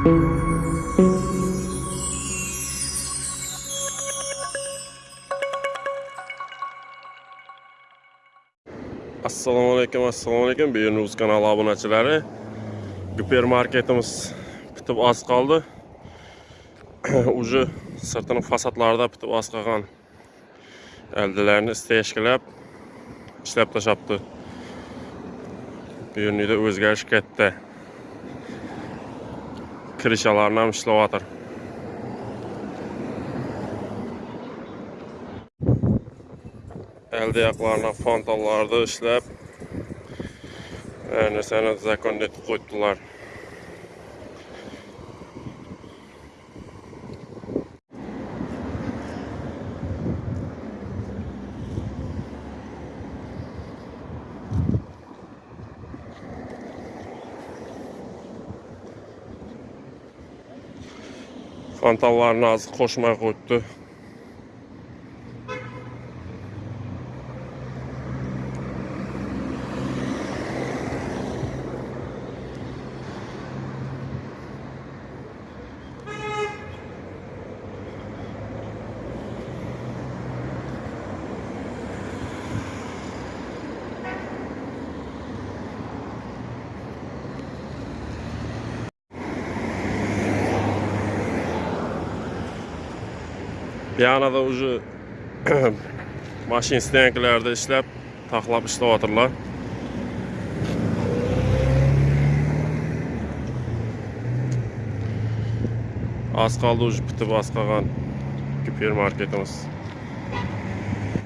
assalomu alaykum assalomu alaykum. Bernuz kanali obunachilari. Gipermarketimiz bitib oz qoldi. Уже sirtini fasadlarida bitib oz qolgan aldalarni isteyishkilab ishlab tashlabdi. Bu yerda o'zgarish katta kirishalarni ham ishlayotir elde ayaqlarına fantallarda işlep yani sana zakon etip қанталарына азық қошмай қойыпты koydu. Yana da ucu maşin isteyenklerde işlep taxlab işləvatırlar. Az qaldı ucu bitib az qalğan hipermarketimiz.